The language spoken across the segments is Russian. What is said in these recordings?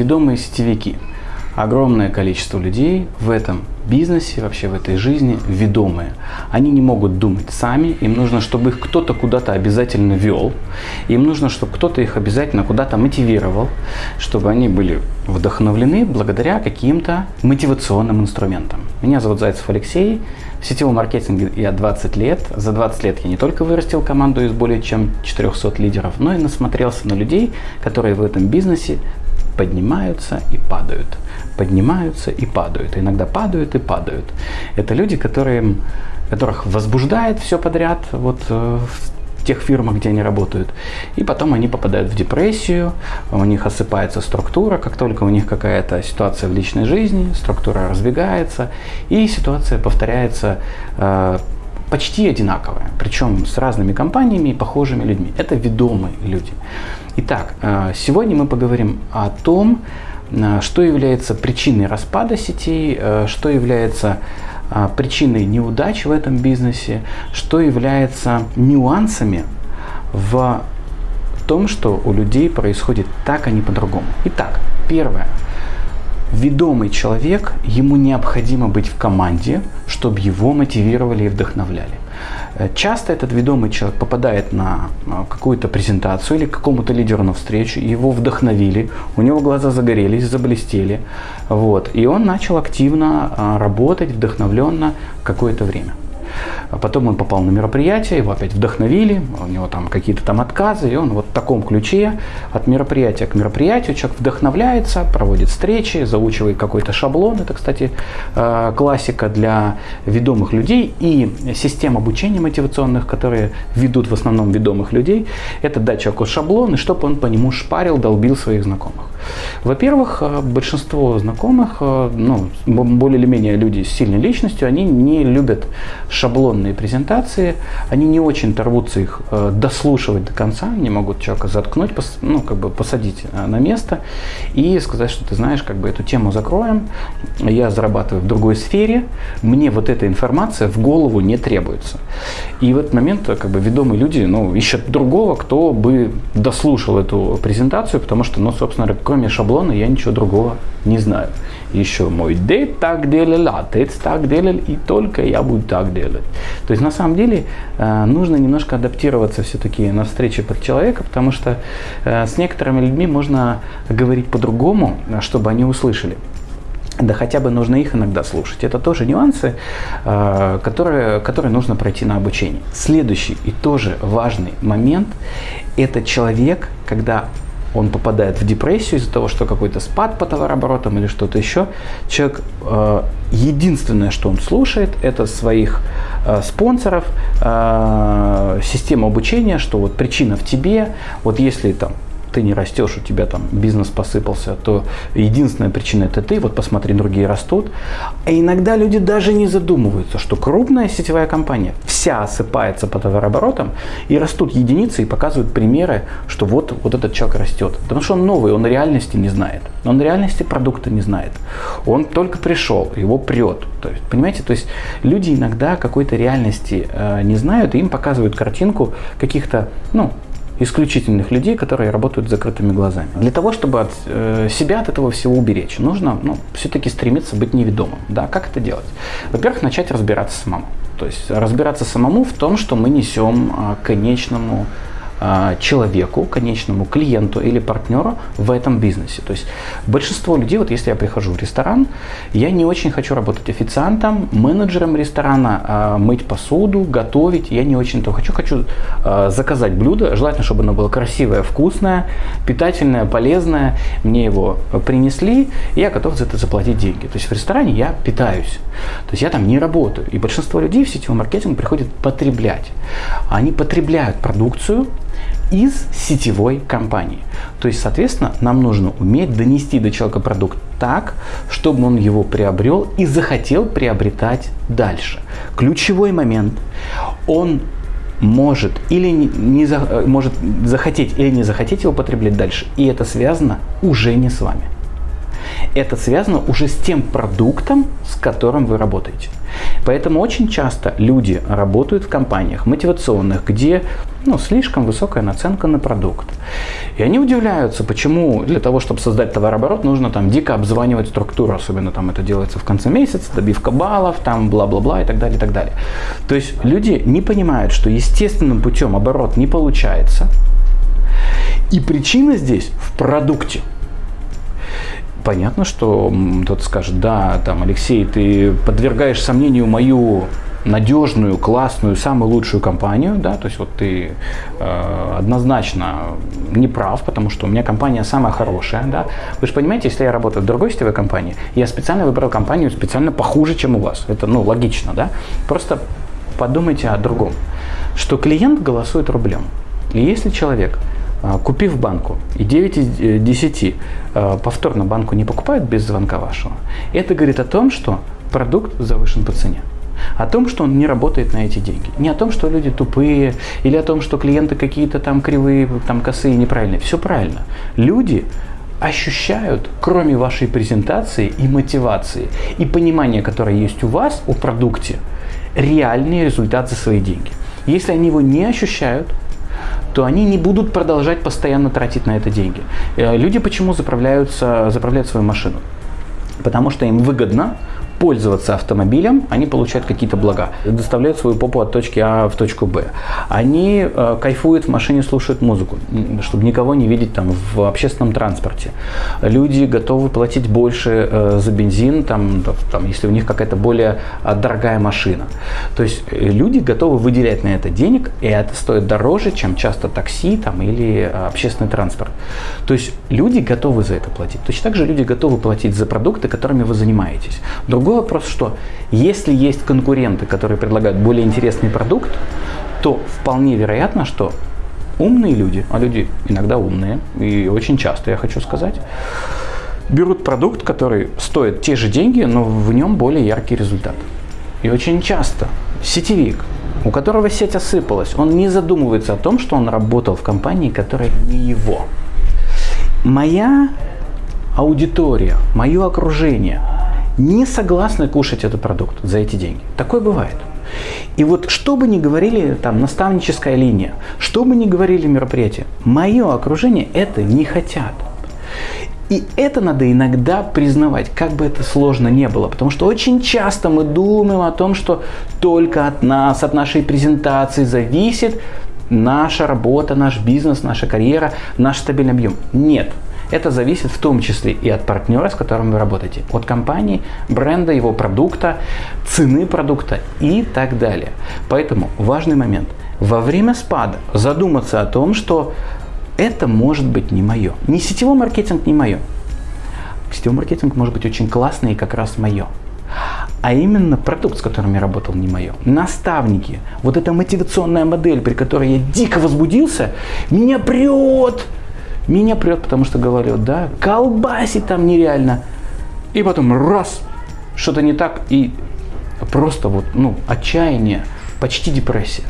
ведомые сетевики. Огромное количество людей в этом бизнесе, вообще в этой жизни ведомые. Они не могут думать сами, им нужно, чтобы их кто-то куда-то обязательно вел, им нужно, чтобы кто-то их обязательно куда-то мотивировал, чтобы они были вдохновлены благодаря каким-то мотивационным инструментам. Меня зовут Зайцев Алексей, в сетевом маркетинге я 20 лет. За 20 лет я не только вырастил команду из более чем 400 лидеров, но и насмотрелся на людей, которые в этом бизнесе поднимаются и падают, поднимаются и падают, иногда падают и падают. Это люди, которые, которых возбуждает все подряд, вот э, в тех фирмах, где они работают. И потом они попадают в депрессию, у них осыпается структура, как только у них какая-то ситуация в личной жизни, структура разбегается, и ситуация повторяется э, почти одинаковая, причем с разными компаниями и похожими людьми. Это ведомые люди. Итак, э, сегодня мы поговорим о том, э, что является причиной распада сетей, э, что является причиной неудач в этом бизнесе, что является нюансами в том, что у людей происходит так, а не по-другому. Итак, первое. Ведомый человек, ему необходимо быть в команде, чтобы его мотивировали и вдохновляли. Э, часто этот ведомый человек попадает на э, какую-то презентацию или к какому-то лидеру на встречу, его вдохновили, у него глаза загорелись, заблестели, вот, и он начал активно э, работать, вдохновленно какое-то время. А потом он попал на мероприятие, его опять вдохновили, у него там какие-то там отказы, и он вот в таком ключе от мероприятия к мероприятию человек вдохновляется, проводит встречи, заучивает какой-то шаблон. Это, кстати, э, классика для ведомых людей и систем обучения мотивационных, которые ведут в основном ведомых людей, это дать человеку шаблон, и чтобы он по нему шпарил, долбил своих знакомых. Во-первых, э, большинство знакомых, э, ну, более или менее люди с сильной личностью, они не любят шаблонные презентации, они не очень рвутся их э, дослушивать до конца, не могут человека заткнуть, ну, как бы посадить на место и сказать, что ты знаешь, как бы эту тему закроем, я зарабатываю в другой сфере, мне вот эта информация в голову не требуется. И в этот момент как бы ведомые люди ну, ищут другого, кто бы дослушал эту презентацию, потому что, ну, собственно, кроме шаблона я ничего другого не знаю. Еще мой дед так делал, отец так делал, и только я буду так делать. То есть на самом деле э, нужно немножко адаптироваться все-таки на встрече под человека, потому что э, с некоторыми людьми можно говорить по-другому, чтобы они услышали. Да хотя бы нужно их иногда слушать. Это тоже нюансы, э, которые, которые нужно пройти на обучение. Следующий и тоже важный момент – это человек, когда он попадает в депрессию из-за того, что какой-то спад по товарооборотам или что-то еще. Человек э, единственное, что он слушает, это своих э, спонсоров, э, систему обучения, что вот причина в тебе, вот если там ты не растешь, у тебя там бизнес посыпался, то единственная причина это ты, вот посмотри, другие растут. А иногда люди даже не задумываются, что крупная сетевая компания вся осыпается по товарооборотам и растут единицы и показывают примеры, что вот, вот этот человек растет. Потому что он новый, он реальности не знает. Он реальности продукта не знает. Он только пришел, его прет. То есть, понимаете, то есть люди иногда какой-то реальности э, не знают, и им показывают картинку каких-то, ну, исключительных людей, которые работают с закрытыми глазами. Для того, чтобы от, э, себя от этого всего уберечь, нужно ну, все-таки стремиться быть неведомым. Да, как это делать? Во-первых, начать разбираться самому. То есть разбираться самому в том, что мы несем э, конечному а, человеку, конечному клиенту или партнеру в этом бизнесе. То есть большинство людей, вот если я прихожу в ресторан, я не очень хочу работать официантом, менеджером ресторана, а, мыть посуду, готовить, я не очень то хочу. Хочу а, заказать блюдо, желательно, чтобы оно было красивое, вкусное, питательное, полезное. Мне его принесли, и я готов за это заплатить деньги. То есть в ресторане я питаюсь. То есть я там не работаю. И большинство людей в сетевом маркетинге приходят потреблять. Они потребляют продукцию, из сетевой компании. То есть, соответственно, нам нужно уметь донести до человека продукт так, чтобы он его приобрел и захотел приобретать дальше. Ключевой момент. Он может или не, не за, может захотеть или не захотеть его потреблять дальше. И это связано уже не с вами. Это связано уже с тем продуктом, с которым вы работаете. Поэтому очень часто люди работают в компаниях мотивационных, где ну, слишком высокая наценка на продукт. И они удивляются, почему для того, чтобы создать товарооборот, нужно там дико обзванивать структуру, особенно там это делается в конце месяца, добивка баллов, там бла-бла-бла и так далее, и так далее. То есть люди не понимают, что естественным путем оборот не получается, и причина здесь в продукте. Понятно, что кто-то скажет, да, там, Алексей, ты подвергаешь сомнению мою надежную, классную, самую лучшую компанию, да, то есть вот ты э, однозначно не прав, потому что у меня компания самая хорошая, да. Вы же понимаете, если я работаю в другой сетевой компании, я специально выбрал компанию специально похуже, чем у вас. Это, ну, логично, да. Просто подумайте о другом, что клиент голосует рублем. И если человек купив банку и 9 из 10 э, повторно банку не покупают без звонка вашего, это говорит о том, что продукт завышен по цене о том, что он не работает на эти деньги. Не о том, что люди тупые, или о том, что клиенты какие-то там кривые, там косые, неправильные. Все правильно. Люди ощущают, кроме вашей презентации и мотивации, и понимания, которое есть у вас о продукте, реальный результат за свои деньги. Если они его не ощущают, то они не будут продолжать постоянно тратить на это деньги. Э, люди почему заправляются, заправляют свою машину? Потому что им выгодно пользоваться автомобилем, они получают какие-то блага, доставляют свою попу от точки А в точку Б. Они э, кайфуют в машине, слушают музыку, чтобы никого не видеть там в общественном транспорте. Люди готовы платить больше э, за бензин, там, там, если у них какая-то более э, дорогая машина. То есть э, люди готовы выделять на это денег, и это стоит дороже, чем часто такси там, или э, общественный транспорт. То есть люди готовы за это платить. Точно так же люди готовы платить за продукты, которыми вы занимаетесь. Другой Другой вопрос, что если есть конкуренты, которые предлагают более интересный продукт, то вполне вероятно, что умные люди, а люди иногда умные, и очень часто, я хочу сказать, берут продукт, который стоит те же деньги, но в нем более яркий результат. И очень часто сетевик, у которого сеть осыпалась, он не задумывается о том, что он работал в компании, которая не его. Моя аудитория, мое окружение – не согласны кушать этот продукт за эти деньги. Такое бывает. И вот что бы ни говорили там наставническая линия, что бы ни говорили мероприятия, мое окружение это не хотят. И это надо иногда признавать, как бы это сложно не было. Потому что очень часто мы думаем о том, что только от нас, от нашей презентации зависит наша работа, наш бизнес, наша карьера, наш стабильный объем. Нет. Это зависит в том числе и от партнера, с которым вы работаете, от компании, бренда, его продукта, цены продукта и так далее. Поэтому важный момент. Во время спада задуматься о том, что это может быть не мое. Не сетевой маркетинг не мое. Сетевой маркетинг может быть очень классный и как раз мое а именно продукт, с которым я работал, не мое. Наставники, вот эта мотивационная модель, при которой я дико возбудился, меня прет, меня прет, потому что говорю, да, колбасит там нереально. И потом раз, что-то не так, и просто вот, ну, отчаяние, почти депрессия.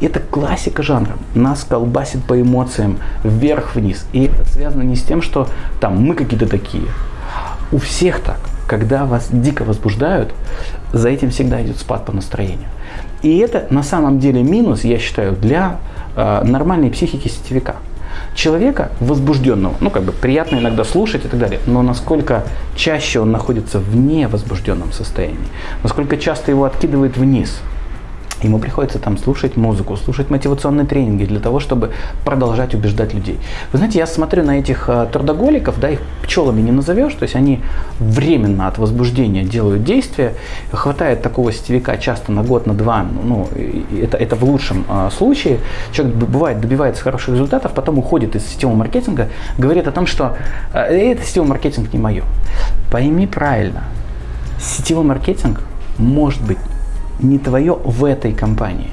Это классика жанра. Нас колбасит по эмоциям вверх-вниз. И это связано не с тем, что там мы какие-то такие. У всех так. Когда вас дико возбуждают, за этим всегда идет спад по настроению. И это на самом деле минус, я считаю, для э, нормальной психики сетевика человека возбужденного, ну как бы приятно иногда слушать и так далее, но насколько чаще он находится в невозбужденном состоянии, насколько часто его откидывает вниз – Ему приходится там слушать музыку, слушать мотивационные тренинги для того, чтобы продолжать убеждать людей. Вы знаете, я смотрю на этих э, трудоголиков, да, их пчелами не назовешь, то есть они временно от возбуждения делают действия. Хватает такого сетевика часто на год, на два, ну, это, это в лучшем э, случае. Человек бывает добивается хороших результатов, потом уходит из сетевого маркетинга, говорит о том, что э, это сетевой маркетинг не мое. Пойми правильно, сетевой маркетинг может быть не твое в этой компании.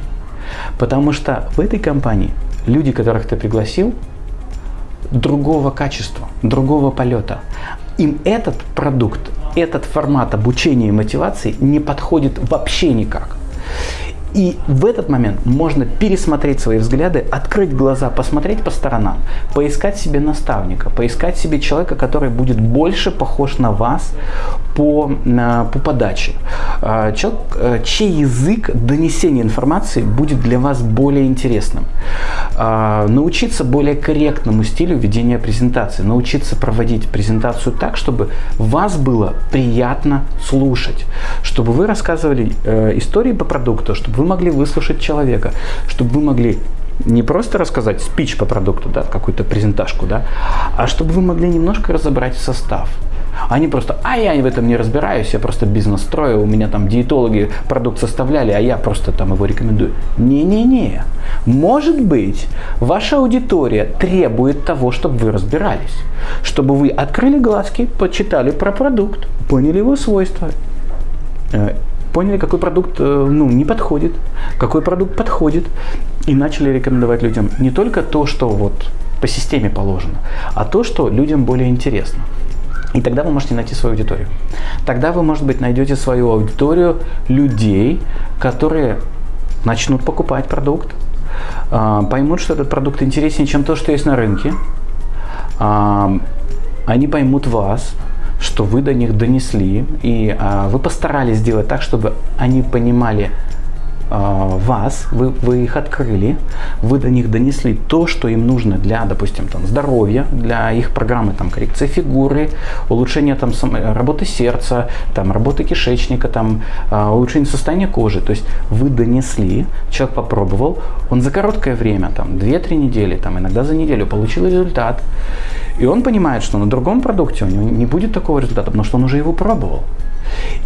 Потому что в этой компании люди, которых ты пригласил, другого качества, другого полета. Им этот продукт, этот формат обучения и мотивации не подходит вообще никак. И в этот момент можно пересмотреть свои взгляды, открыть глаза, посмотреть по сторонам, поискать себе наставника, поискать себе человека, который будет больше похож на вас по, по подаче. А, человек, э, чей язык донесения информации будет для вас более интересным. А, научиться более корректному стилю ведения презентации, научиться проводить презентацию так, чтобы вас было приятно слушать, чтобы вы рассказывали э, истории по продукту, чтобы вы могли выслушать человека, чтобы вы могли не просто рассказать спич по продукту, да, какую-то презентажку, да, а чтобы вы могли немножко разобрать состав. Они просто, а я в этом не разбираюсь, я просто бизнес строю, у меня там диетологи продукт составляли, а я просто там его рекомендую. Не-не-не. Может быть, ваша аудитория требует того, чтобы вы разбирались. Чтобы вы открыли глазки, почитали про продукт, поняли его свойства, э, поняли, какой продукт э, ну, не подходит, какой продукт подходит, и начали рекомендовать людям не только то, что вот по системе положено, а то, что людям более интересно. И тогда вы можете найти свою аудиторию. Тогда вы, может быть, найдете свою аудиторию людей, которые начнут покупать продукт, а, поймут, что этот продукт интереснее, чем то, что есть на рынке. А, они поймут вас, что вы до них донесли, и а, вы постарались сделать так, чтобы они понимали, а, вас, вы, вы их открыли, вы до них донесли то, что им нужно для, допустим, там, здоровья, для их программы там, коррекции фигуры, улучшения там, работы сердца, там, работы кишечника, там, а, улучшения состояния кожи. То есть вы донесли, человек попробовал, он за короткое время, там, 2-3 недели, там, иногда за неделю получил результат, и он понимает, что на другом продукте у него не будет такого результата, потому что он уже его пробовал.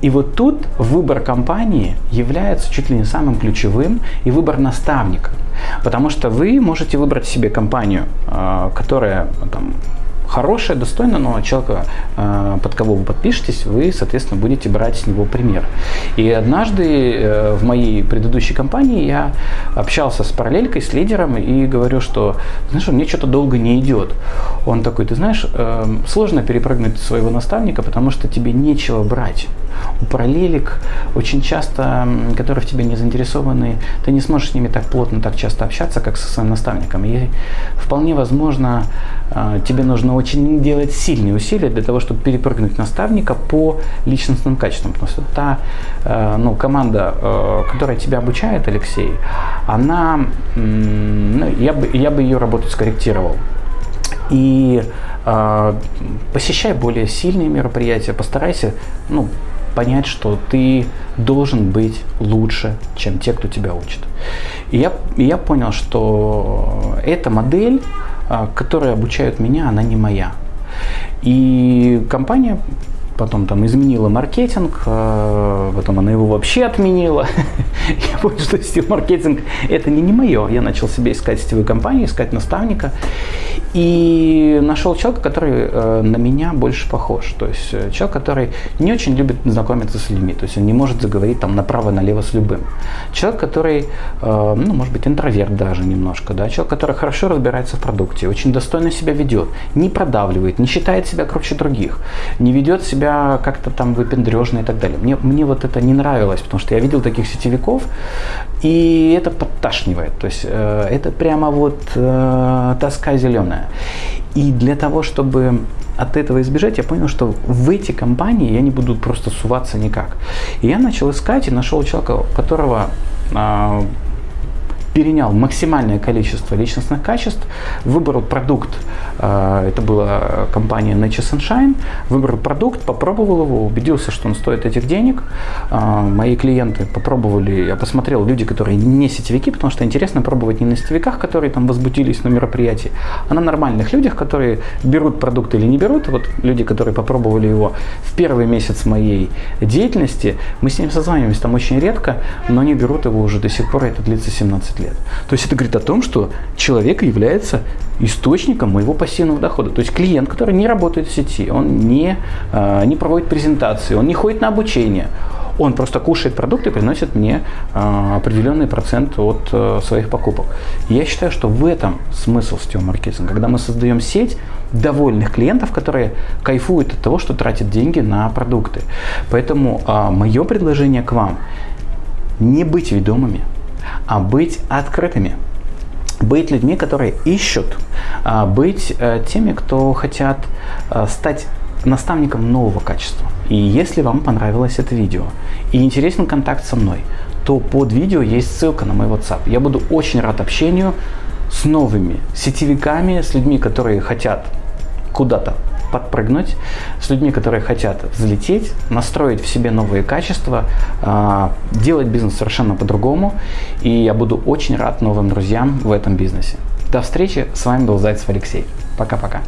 И вот тут выбор компании является чуть ли не самым ключевым и выбор наставника. Потому что вы можете выбрать себе компанию, а, которая там, хорошее, достойно, но человека, э, под кого вы подпишетесь, вы, соответственно, будете брать с него пример. И однажды э, в моей предыдущей компании я общался с параллелькой, с лидером и говорю, что, знаешь, мне что-то долго не идет. Он такой, ты знаешь, э, сложно перепрыгнуть своего наставника, потому что тебе нечего брать. У параллелек очень часто, которые в тебе не заинтересованы, ты не сможешь с ними так плотно, так часто общаться, как со своим наставником. И вполне возможно, тебе нужно очень делать сильные усилия для того, чтобы перепрыгнуть наставника по личностным качествам. Потому что та э, ну, команда, э, которая тебя обучает, Алексей, она, ну, я, бы, я бы ее работу скорректировал. И э, посещай более сильные мероприятия, постарайся ну, понять, что ты должен быть лучше, чем те, кто тебя учит. И я, и я понял, что эта модель а, которые обучают меня, она не моя. И компания потом там изменила маркетинг, а, потом она его вообще отменила. Я понял, что сетевой маркетинг это не, не мое. Я начал себе искать сетевую компанию, искать наставника. И нашел человека, который э, на меня больше похож. То есть э, человек, который не очень любит знакомиться с людьми. То есть он не может заговорить там направо-налево с любым. Человек, который, э, ну, может быть, интроверт даже немножко. Да? Человек, который хорошо разбирается в продукте, очень достойно себя ведет, не продавливает, не считает себя круче других, не ведет себя как-то там выпендрежно и так далее. Мне, мне вот это не нравилось, потому что я видел таких сетевиков, и это подташнивает. То есть э, это прямо вот э, тоска зеленая. И для того, чтобы от этого избежать, я понял, что в эти компании я не буду просто суваться никак. И я начал искать и нашел человека, которого э, перенял максимальное количество личностных качеств, выбрал продукт, э, это была компания Nature Sunshine, выбрал продукт, попробовал его, убедился, что он стоит этих денег. Э, мои клиенты попробовали, я посмотрел люди, которые не сетевики, потому что интересно пробовать не на сетевиках, которые там возбудились на мероприятии, а на нормальных людях, которые берут продукт или не берут. Вот люди, которые попробовали его в первый месяц моей деятельности, мы с ним созваниваемся там очень редко, но они берут его уже до сих пор, это длится 17 лет. То есть это говорит о том, что человек является источником моего пассивного дохода. То есть клиент, который не работает в сети, он не, э, не проводит презентации, он не ходит на обучение, он просто кушает продукты и приносит мне э, определенный процент от э, своих покупок. я считаю, что в этом смысл сетевого маркетинга. Когда мы создаем сеть довольных клиентов, которые кайфуют от того, что тратят деньги на продукты. Поэтому мое предложение к вам – не быть ведомыми, а быть открытыми быть людьми, которые ищут, а, быть э, теми, кто хотят э, стать наставником нового качества. И если вам понравилось это видео и интересен контакт со мной, то под видео есть ссылка на мой WhatsApp. Я буду очень рад общению с новыми сетевиками, с людьми, которые хотят куда-то подпрыгнуть, с людьми, которые хотят взлететь, настроить в себе новые качества, а, делать бизнес совершенно по-другому. И я буду очень рад новым друзьям в этом бизнесе. До встречи, с вами был Зайцев Алексей. Пока-пока.